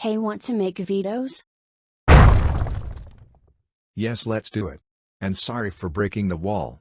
Hey want to make vetoes? Yes let's do it. And sorry for breaking the wall.